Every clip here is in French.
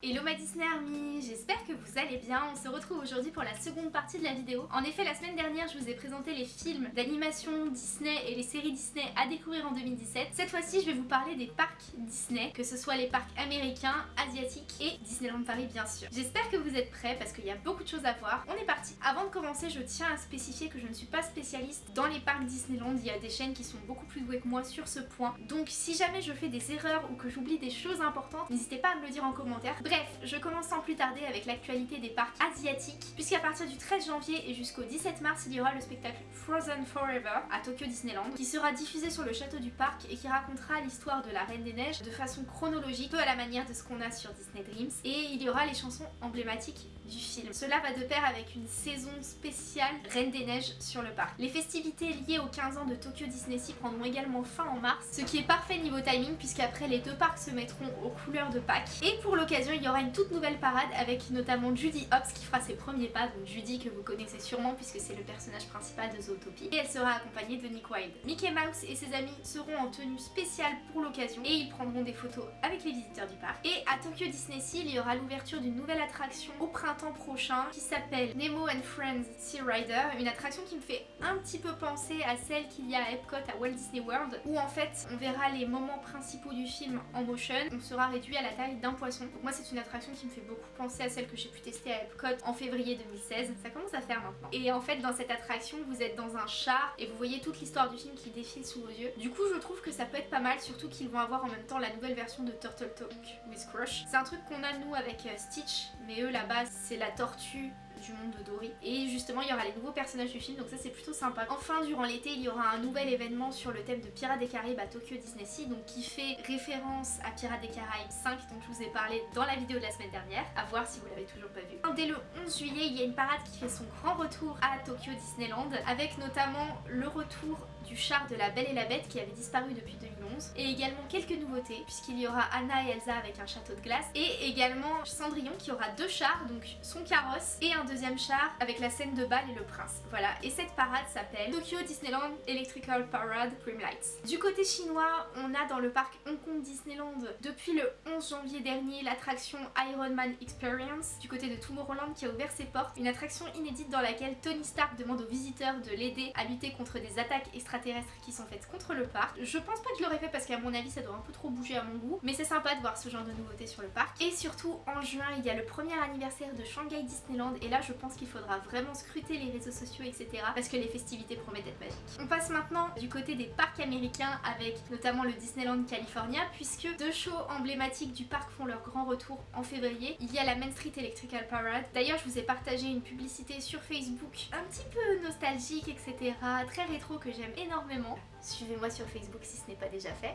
Hello ma Disney Army, j'espère que vous allez bien. On se retrouve aujourd'hui pour la seconde partie de la vidéo. En effet, la semaine dernière, je vous ai présenté les films d'animation Disney et les séries Disney à découvrir en 2017. Cette fois-ci, je vais vous parler des parcs Disney, que ce soit les parcs américains, asiatiques et Disneyland Paris bien sûr. J'espère que vous êtes prêts parce qu'il y a beaucoup de choses à voir. On est parti. Avant de commencer, je tiens à spécifier que je ne suis pas spécialiste dans les parcs Disneyland. Il y a des chaînes qui sont beaucoup plus douées que moi sur ce point. Donc si jamais je fais des erreurs ou que j'oublie des choses importantes, n'hésitez pas à me le dire en commentaire. Bref, je commence sans plus tarder avec l'actualité des parcs asiatiques, puisqu'à partir du 13 janvier et jusqu'au 17 mars, il y aura le spectacle Frozen Forever à Tokyo Disneyland, qui sera diffusé sur le château du parc et qui racontera l'histoire de la Reine des Neiges de façon chronologique, peu à la manière de ce qu'on a sur Disney Dreams, et il y aura les chansons emblématiques du film. Cela va de pair avec une saison spéciale Reine des Neiges sur le parc. Les festivités liées aux 15 ans de Tokyo Disney Sea prendront également fin en mars, ce qui est parfait niveau timing puisqu'après les deux parcs se mettront aux couleurs de Pâques. Et pour l'occasion, il y aura une toute nouvelle parade avec notamment Judy Hopps qui fera ses premiers pas, donc Judy que vous connaissez sûrement puisque c'est le personnage principal de Zootopie. Et elle sera accompagnée de Nick Wilde. Mickey Mouse et ses amis seront en tenue spéciale pour l'occasion et ils prendront des photos avec les visiteurs du parc. Et à Tokyo Disney Sea, il y aura l'ouverture d'une nouvelle attraction au printemps prochain qui s'appelle Nemo and Friends Sea Rider, une attraction qui me fait un petit peu penser à celle qu'il y a à Epcot à Walt Disney World où en fait on verra les moments principaux du film en motion, on sera réduit à la taille d'un poisson. Donc moi c'est une attraction qui me fait beaucoup penser à celle que j'ai pu tester à Epcot en février 2016. Ça commence à faire maintenant. Et en fait dans cette attraction vous êtes dans un char et vous voyez toute l'histoire du film qui défile sous vos yeux. Du coup je trouve que ça peut être pas mal surtout qu'ils vont avoir en même temps la nouvelle version de Turtle Talk with Crush. C'est un truc qu'on a nous avec euh, Stitch mais eux là-bas c'est la tortue du monde de Dory. Et justement il y aura les nouveaux personnages du film donc ça c'est plutôt sympa. Enfin durant l'été il y aura un nouvel événement sur le thème de Pirates des Caraïbes à Tokyo Disney Sea donc qui fait référence à Pirates des Caraïbes 5 dont je vous ai parlé dans la vidéo de la semaine dernière. À voir si vous l'avez toujours pas vu. Dès le 11 juillet il y a une parade qui fait son grand retour à Tokyo Disneyland avec notamment le retour du char de la Belle et la Bête qui avait disparu depuis 2011 et également quelques nouveautés puisqu'il y aura Anna et Elsa avec un château de glace et également Cendrillon qui aura deux chars donc son carrosse et un deuxième char avec la scène de bal et le prince. Voilà et cette parade s'appelle Tokyo Disneyland Electrical Parade Prime Lights. Du côté chinois on a dans le parc Hong Kong Disneyland depuis le 11 janvier dernier l'attraction Iron Man Experience du côté de Tomorrowland qui a ouvert ses portes. Une attraction inédite dans laquelle Tony Stark demande aux visiteurs de l'aider à lutter contre des attaques extraterrestres qui sont faites contre le parc. Je pense pas que je fait parce qu'à mon avis ça doit un peu trop bouger à mon goût mais c'est sympa de voir ce genre de nouveautés sur le parc. Et surtout en juin il y a le premier anniversaire de Shanghai Disneyland et là je pense qu'il faudra vraiment scruter les réseaux sociaux etc parce que les festivités promettent d'être magiques. On passe maintenant du côté des parcs américains avec notamment le Disneyland California puisque deux shows emblématiques du parc font leur grand retour en février. Il y a la Main Street Electrical Parade. D'ailleurs je vous ai partagé une publicité sur Facebook un petit peu nostalgique etc. Très rétro que j'aime énormément. Suivez-moi sur Facebook si ce n'est pas déjà fait.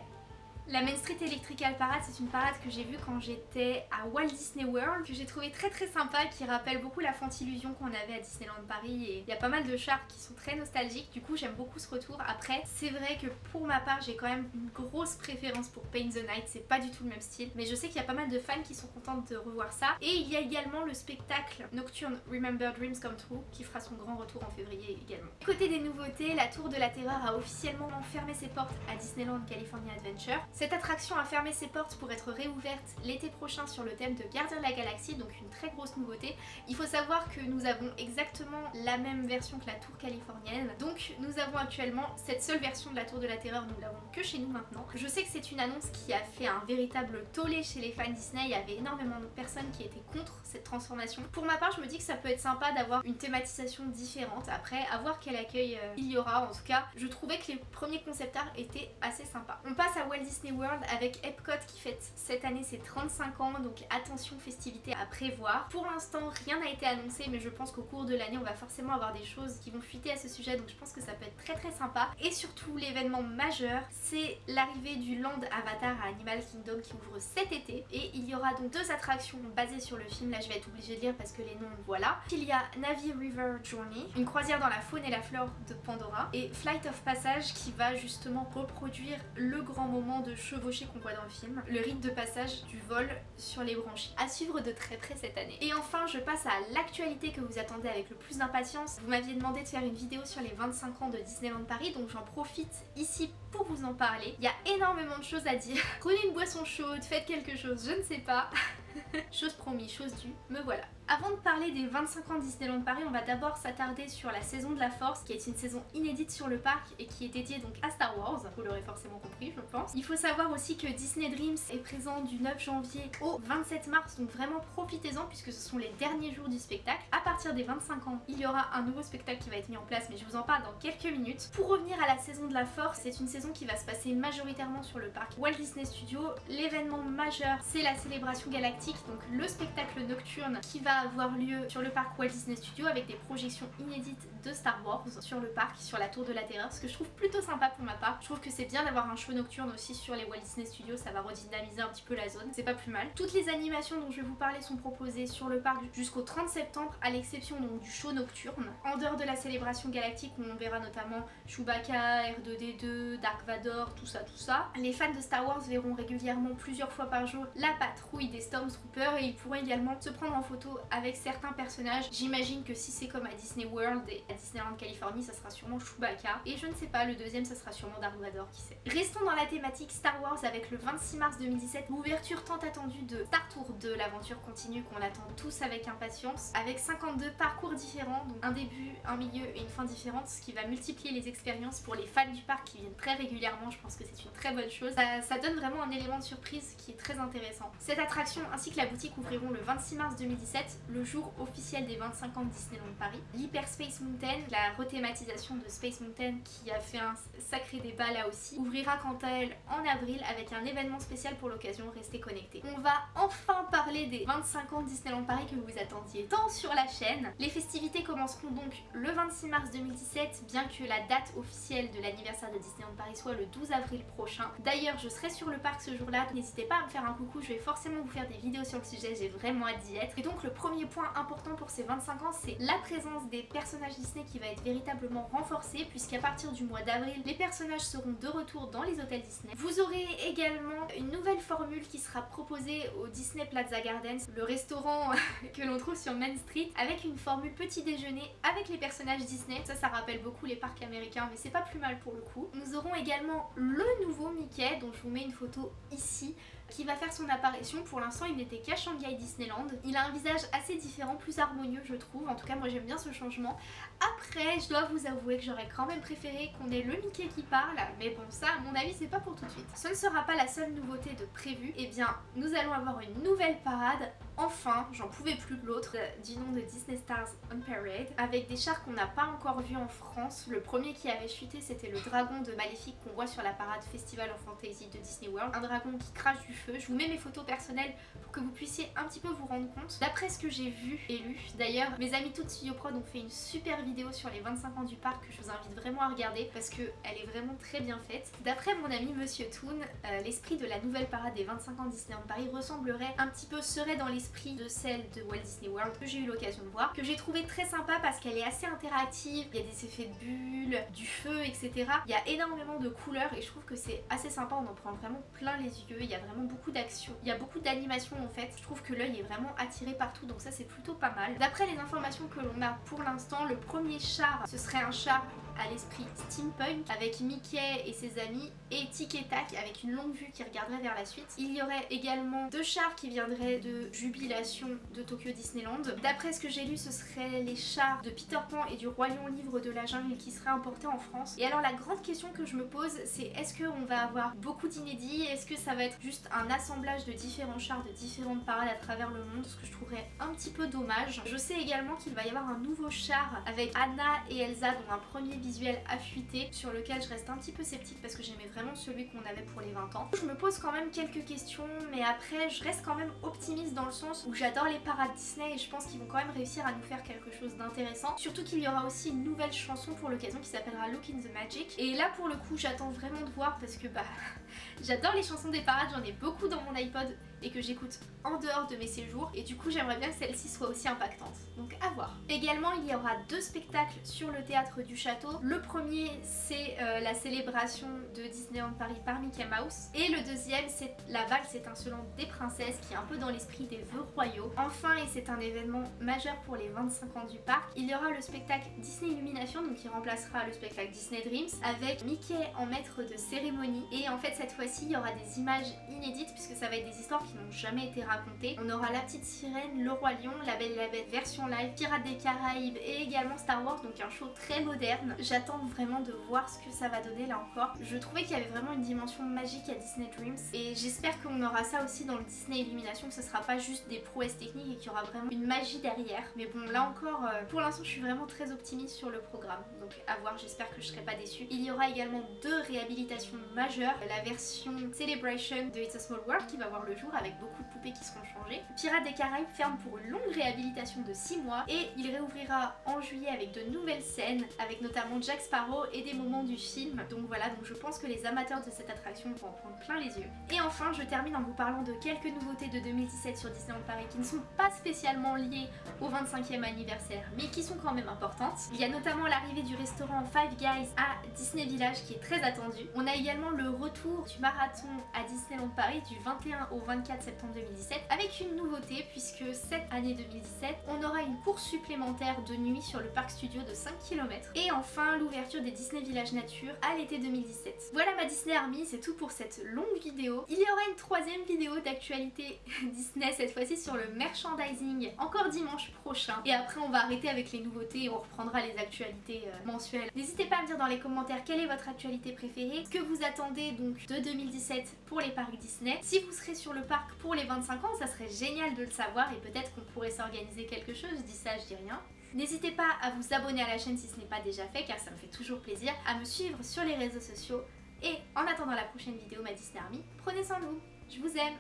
La Main Street Electrical Parade, c'est une parade que j'ai vue quand j'étais à Walt Disney World, que j'ai trouvé très très sympa, qui rappelle beaucoup la Fantillusion qu'on avait à Disneyland Paris et il y a pas mal de chars qui sont très nostalgiques, du coup j'aime beaucoup ce retour. Après, c'est vrai que pour ma part, j'ai quand même une grosse préférence pour Paint the Night, c'est pas du tout le même style, mais je sais qu'il y a pas mal de fans qui sont contents de revoir ça. Et il y a également le spectacle nocturne Remember Dreams Come True, qui fera son grand retour en février également. Côté des nouveautés, la Tour de la Terreur a officiellement fermé ses portes à Disneyland California Adventure. Cette attraction a fermé ses portes pour être réouverte l'été prochain sur le thème de Gardien de la Galaxie, donc une très grosse nouveauté. Il faut savoir que nous avons exactement la même version que la tour californienne, donc nous avons actuellement cette seule version de la tour de la terreur, nous l'avons que chez nous maintenant. Je sais que c'est une annonce qui a fait un véritable tollé chez les fans Disney, il y avait énormément de personnes qui étaient contre cette transformation. Pour ma part, je me dis que ça peut être sympa d'avoir une thématisation différente, après à voir quel accueil euh, il y aura, en tout cas je trouvais que les premiers concept art étaient assez sympas. On passe à Walt Disney World avec Epcot qui fête cette année ses 35 ans donc attention festivités à prévoir. Pour l'instant rien n'a été annoncé mais je pense qu'au cours de l'année on va forcément avoir des choses qui vont fuiter à ce sujet donc je pense que ça peut être très très sympa. Et surtout l'événement majeur c'est l'arrivée du Land Avatar à Animal Kingdom qui ouvre cet été et il y aura donc deux attractions basées sur le film, là je vais être obligée de lire parce que les noms voilà. Il y a Navi River Journey, une croisière dans la faune et la flore de Pandora et Flight of Passage qui va justement reproduire le grand moment de chevaucher qu'on voit dans le film, le rite de passage du vol sur les branchies. À suivre de très près cette année. Et enfin je passe à l'actualité que vous attendez avec le plus d'impatience. Vous m'aviez demandé de faire une vidéo sur les 25 ans de Disneyland Paris donc j'en profite ici pour vous en parler. Il y a énormément de choses à dire. Prenez une boisson chaude, faites quelque chose, je ne sais pas. chose promis, chose due, me voilà. Avant de parler des 25 ans de Disneyland Paris, on va d'abord s'attarder sur la saison de la Force, qui est une saison inédite sur le parc et qui est dédiée donc à Star Wars. Vous l'aurez forcément compris, je pense. Il faut savoir aussi que Disney Dreams est présent du 9 janvier au 27 mars, donc vraiment profitez-en puisque ce sont les derniers jours du spectacle. À partir des 25 ans, il y aura un nouveau spectacle qui va être mis en place, mais je vous en parle dans quelques minutes. Pour revenir à la saison de la Force, c'est une saison qui va se passer majoritairement sur le parc Walt Disney Studios. L'événement majeur, c'est la célébration galactique, donc le spectacle nocturne qui va avoir lieu sur le parc Walt Disney Studios avec des projections inédites de Star Wars sur le parc, sur la tour de la terreur, ce que je trouve plutôt sympa pour ma part. Je trouve que c'est bien d'avoir un show nocturne aussi sur les Walt Disney Studios, ça va redynamiser un petit peu la zone, c'est pas plus mal. Toutes les animations dont je vais vous parler sont proposées sur le parc jusqu'au 30 septembre, à l'exception donc du show nocturne. En dehors de la célébration galactique où on verra notamment Chewbacca, R2D2, Dark Vador, tout ça, tout ça. Les fans de Star Wars verront régulièrement plusieurs fois par jour la patrouille des Stormtroopers et ils pourront également se prendre en photo avec certains personnages. J'imagine que si c'est comme à Disney World et à Disneyland Californie, ça sera sûrement Chewbacca. Et je ne sais pas, le deuxième, ça sera sûrement Vador, qui sait. Restons dans la thématique Star Wars avec le 26 mars 2017, l'ouverture tant attendue de Star Tour 2, l'aventure continue qu'on attend tous avec impatience, avec 52 parcours différents, donc un début, un milieu et une fin différente, ce qui va multiplier les expériences pour les fans du parc qui viennent très régulièrement, je pense que c'est une très bonne chose. Ça, ça donne vraiment un élément de surprise qui est très intéressant. Cette attraction ainsi que la boutique ouvriront le 26 mars 2017, le jour officiel des 25 ans de Disneyland Paris. L'Hyperspace Mountain, la rethématisation de Space Mountain qui a fait un sacré débat là aussi, ouvrira quant à elle en avril avec un événement spécial pour l'occasion, restez connectés. On va enfin parler des 25 ans de Disneyland Paris que vous attendiez tant sur la chaîne. Les festivités commenceront donc le 26 mars 2017, bien que la date officielle de l'anniversaire de Disneyland Paris soit le 12 avril prochain. D'ailleurs, je serai sur le parc ce jour-là, n'hésitez pas à me faire un coucou, je vais forcément vous faire des vidéos sur le sujet, j'ai vraiment hâte d'y être. Et donc le premier point important pour ces 25 ans, c'est la présence des personnages Disney qui va être véritablement renforcée, puisqu'à partir du mois d'avril, les personnages seront de retour dans les hôtels Disney. Vous aurez également une nouvelle formule qui sera proposée au Disney Plaza Gardens, le restaurant que l'on trouve sur Main Street, avec une formule petit déjeuner avec les personnages Disney. Ça, ça rappelle beaucoup les parcs américains, mais c'est pas plus mal pour le coup. Nous aurons également le nouveau Mickey, dont je vous mets une photo ici, qui va faire son apparition. Pour l'instant, il n'était qu'à Shanghai Disneyland. Il a un visage assez différent, plus harmonieux, je trouve. En tout cas, moi, j'aime bien ce changement. Après, je dois vous avouer que j'aurais quand même préféré qu'on ait le Mickey qui parle. Mais bon, ça, à mon avis, c'est pas pour tout de suite. Ce ne sera pas la seule nouveauté de prévu. Eh bien, nous allons avoir une nouvelle parade enfin, j'en pouvais plus l'autre, du nom de Disney Stars on Parade, avec des chars qu'on n'a pas encore vus en France. Le premier qui avait chuté, c'était le dragon de Maléfique qu'on voit sur la parade Festival of Fantasy de Disney World. Un dragon qui crache du feu. Je vous mets mes photos personnelles pour que vous puissiez un petit peu vous rendre compte. D'après ce que j'ai vu et lu, d'ailleurs, mes amis toutes Studio ont fait une super vidéo sur les 25 ans du parc que je vous invite vraiment à regarder parce qu'elle est vraiment très bien faite. D'après mon ami Monsieur Toon, euh, l'esprit de la nouvelle parade des 25 ans de Disneyland Paris ressemblerait un petit peu, serait dans les de celle de Walt Disney World que j'ai eu l'occasion de voir, que j'ai trouvé très sympa parce qu'elle est assez interactive, il y a des effets de bulles, du feu, etc. Il y a énormément de couleurs et je trouve que c'est assez sympa, on en prend vraiment plein les yeux, il y a vraiment beaucoup d'action, il y a beaucoup d'animation en fait, je trouve que l'œil est vraiment attiré partout donc ça c'est plutôt pas mal. D'après les informations que l'on a pour l'instant, le premier char ce serait un char à l'esprit steampunk avec Mickey et ses amis et Tic et Tac avec une longue vue qui regarderait vers la suite. Il y aurait également deux chars qui viendraient de Jubilation de Tokyo Disneyland. D'après ce que j'ai lu, ce seraient les chars de Peter Pan et du Roi Lion Livre de la Jungle qui seraient importés en France. Et alors la grande question que je me pose, c'est est-ce qu'on va avoir beaucoup d'inédits? Est-ce que ça va être juste un assemblage de différents chars de différentes parades à travers le monde? Ce que je trouverais un petit peu dommage. Je sais également qu'il va y avoir un nouveau char avec Anna et Elsa dont un premier visuel affûté sur lequel je reste un petit peu sceptique parce que j'aimais vraiment celui qu'on avait pour les 20 ans. Je me pose quand même quelques questions mais après je reste quand même optimiste dans le sens où j'adore les parades Disney et je pense qu'ils vont quand même réussir à nous faire quelque chose d'intéressant. Surtout qu'il y aura aussi une nouvelle chanson pour l'occasion qui s'appellera Look in the Magic et là pour le coup j'attends vraiment de voir parce que bah j'adore les chansons des parades, j'en ai beaucoup dans mon iPod et que j'écoute en dehors de mes séjours et du coup j'aimerais bien que celle-ci soit aussi impactante. Donc à voir. Également il y aura deux spectacles sur le théâtre du château. Le premier c'est euh, la célébration de Disneyland Paris par Mickey Mouse et le deuxième c'est la valse étincelante des princesses qui est un peu dans l'esprit des vœux royaux. Enfin et c'est un événement majeur pour les 25 ans du parc, il y aura le spectacle Disney Illumination donc qui remplacera le spectacle Disney Dreams avec Mickey en maître de cérémonie et en fait cette fois-ci il y aura des images inédites puisque ça va être des histoires qui n'ont jamais été racontées. On aura La Petite Sirène, Le Roi Lion, La Belle et la Bête version live, Pirates des Caraïbes et également Star Wars, donc un show très moderne. J'attends vraiment de voir ce que ça va donner là encore. Je trouvais qu'il y avait vraiment une dimension magique à Disney Dreams et j'espère qu'on aura ça aussi dans le Disney Illumination, que ce sera pas juste des prouesses techniques et qu'il y aura vraiment une magie derrière. Mais bon, là encore, euh, pour l'instant, je suis vraiment très optimiste sur le programme. Donc à voir, j'espère que je serai pas déçue. Il y aura également deux réhabilitations majeures. La version Celebration de It's a Small World qui va voir le jour avec beaucoup de poupées qui seront changées. Pirates des Caraïbes ferme pour une longue réhabilitation de 6 mois et il réouvrira en juillet avec de nouvelles scènes, avec notamment Jack Sparrow et des moments du film. Donc voilà, donc je pense que les amateurs de cette attraction vont en prendre plein les yeux. Et enfin, je termine en vous parlant de quelques nouveautés de 2017 sur Disneyland Paris qui ne sont pas spécialement liées au 25e anniversaire, mais qui sont quand même importantes. Il y a notamment l'arrivée du restaurant Five Guys à Disney Village qui est très attendu. On a également le retour du marathon à Disneyland Paris du 21 au 24 septembre 2017 avec une nouveauté puisque cette année 2017 on aura une course supplémentaire de nuit sur le parc studio de 5 km et enfin l'ouverture des Disney Village Nature à l'été 2017. Voilà ma Disney Army, c'est tout pour cette longue vidéo. Il y aura une troisième vidéo d'actualité Disney cette fois-ci sur le merchandising encore dimanche prochain et après on va arrêter avec les nouveautés et on reprendra les actualités euh, mensuelles. N'hésitez pas à me dire dans les commentaires quelle est votre actualité préférée, ce que vous attendez donc de 2017 pour les parcs Disney. Si vous serez sur le parc pour les 25 ans, ça serait génial de le savoir et peut-être qu'on pourrait s'organiser quelque chose, je dis ça, je dis rien. N'hésitez pas à vous abonner à la chaîne si ce n'est pas déjà fait car ça me fait toujours plaisir, à me suivre sur les réseaux sociaux. Et en attendant la prochaine vidéo ma Disney Army, prenez soin de vous, je vous aime.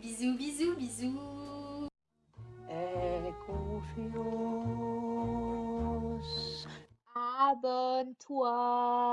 Bisous bisous bisous. Aie confiance, abonne-toi.